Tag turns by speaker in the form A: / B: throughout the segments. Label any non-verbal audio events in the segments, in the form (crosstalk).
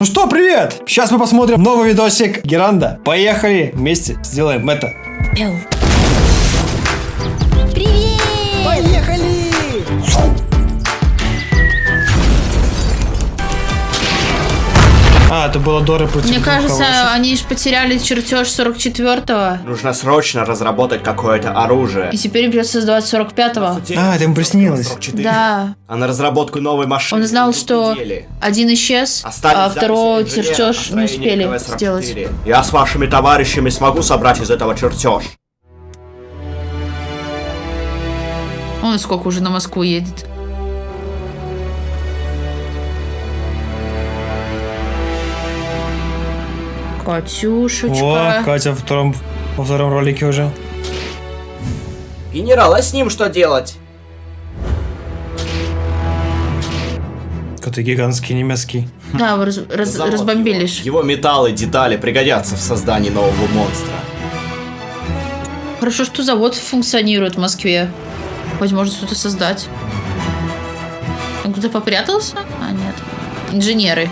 A: Ну что, привет! Сейчас мы посмотрим новый видосик Геранда. Поехали, вместе сделаем это.
B: Эл.
A: А, это было Дора против
B: Мне кажется,
A: хороших.
B: они ж потеряли чертеж 44-го.
C: Нужно срочно разработать какое-то оружие.
B: И теперь им придется создавать 45-го.
A: А, это им приснилось.
C: 44.
B: Да.
C: А на разработку новой машины
B: Он знал, что
C: недели.
B: один исчез,
C: Остались
B: а
C: инженера
B: чертеж не успели
C: КВ-44.
B: сделать.
C: Я с вашими товарищами смогу собрать из этого чертеж.
B: Он сколько уже на Москву едет. Катюшечка.
A: О, Катя во втором, во втором ролике уже.
C: Генерал, а с ним что делать?
A: Какой-то гигантский немецкий.
B: Да, вы раз- раз-
C: Завод
B: разбомбили
C: его. Его металлы, детали пригодятся в создании нового монстра.
B: Хорошо, что завод функционирует в Москве. Возможно, что-то создать. Он кто-то попрятался? А, нет. Инженеры.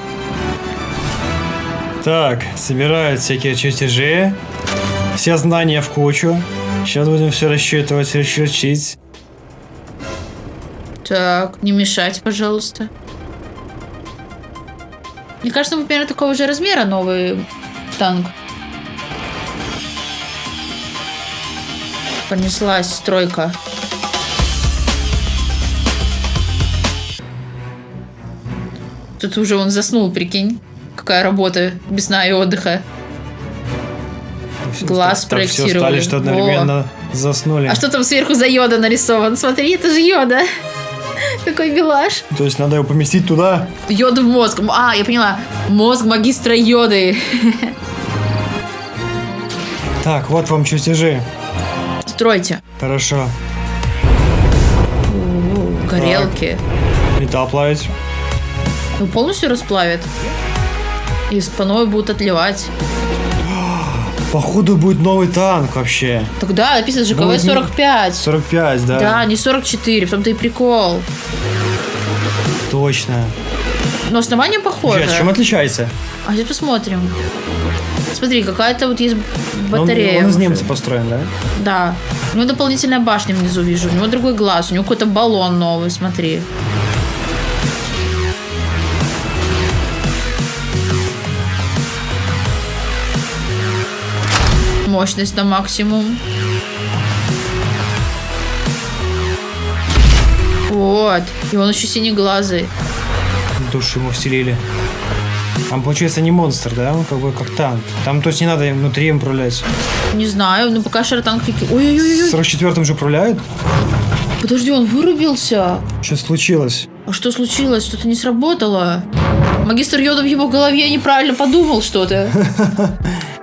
A: Так, собирают всякие чертежи. Все знания в кучу. Сейчас будем все рассчитывать, расчертить.
B: Так, не мешать, пожалуйста. Мне кажется, мы примерно такого же размера новый танк. Понеслась стройка. Тут уже он заснул, прикинь. Какая работа без сна и отдыха. Глаз
A: Так все
B: проектировали.
A: стали, что
B: Во.
A: одновременно заснули.
B: А что там сверху за йода нарисован? Смотри, это же йода. (laughs) Какой белаш.
A: То есть надо его поместить туда.
B: Йода в мозг. А, я поняла. Мозг магистра йоды. (laughs)
A: Так, вот вам чертежи.
B: Стройте.
A: Хорошо.
B: У, Горелки.
A: Металл плавить.
B: Ну, полностью расплавят. И спаной будут отливать.
A: Походу будет новый танк вообще.
B: Тогда написано
A: не-
B: КВ-45.
A: 45, да.
B: Да, не 44, в том-то и прикол.
A: Точно.
B: Но основание похоже.
A: Сейчас, чем отличается?
B: А сейчас посмотрим. Смотри, какая-то вот есть
A: Ну, Он-
B: батарея.
A: Он, из
B: уже.
A: немца построен, да?
B: Да. У него дополнительная башня внизу вижу. У него другой глаз. У него какой-то баллон новый, смотри. Мощность на максимум. Вот. И он еще синеглазый.
A: Душу ему вселили. Там, получается, не монстр, да? Он как бы как танк. Там, то есть, не надо внутри им управлять.
B: Не знаю, ну пока шаротанк фики. Ой-ой-ой.
A: В 44-м же управляют?
B: Подожди, он вырубился.
A: Что случилось?
B: А что случилось? Что-то не сработало. Магистр Йода в его голове неправильно подумал что-то. (laughs)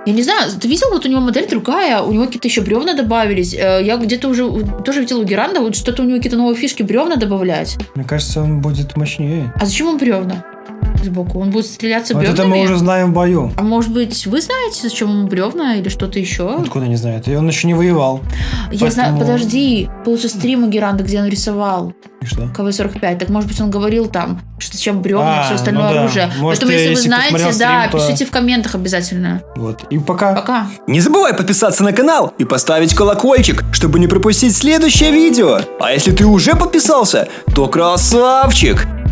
B: Я не знаю, ты видел, вот у него модель другая, у него какие-то еще бревна добавились. Э, Я где-то уже тоже видел у Геранда, вот что-то у него какие-то новые фишки бревна добавлять.
A: Мне кажется, он будет мощнее.
B: А зачем он бревна сбоку? Он будет стреляться
A: Вот
B: бревнами?
A: это мы уже знаем в бою.
B: А может быть, вы знаете, зачем ему бревна или что-то еще?
A: Откуда не знает? И он еще не воевал.
B: Я знаю,
A: поэтому-
B: подожди, был же стрим у Геранда, где он рисовал.
A: И что?
B: КВ-45. Так, может быть, он говорил там, что зачем бревна,
A: А,
B: все остальное
A: ну да.
B: оружие.
A: Может,
B: Поэтому, если вы
A: если
B: знаете,
A: посмотрел
B: да,
A: стрим, то-
B: пишите в комментах обязательно.
A: Вот. И пока.
B: Пока.
D: Не забывай подписаться на канал и поставить колокольчик, чтобы не пропустить следующее видео. А если ты уже подписался, то красавчик!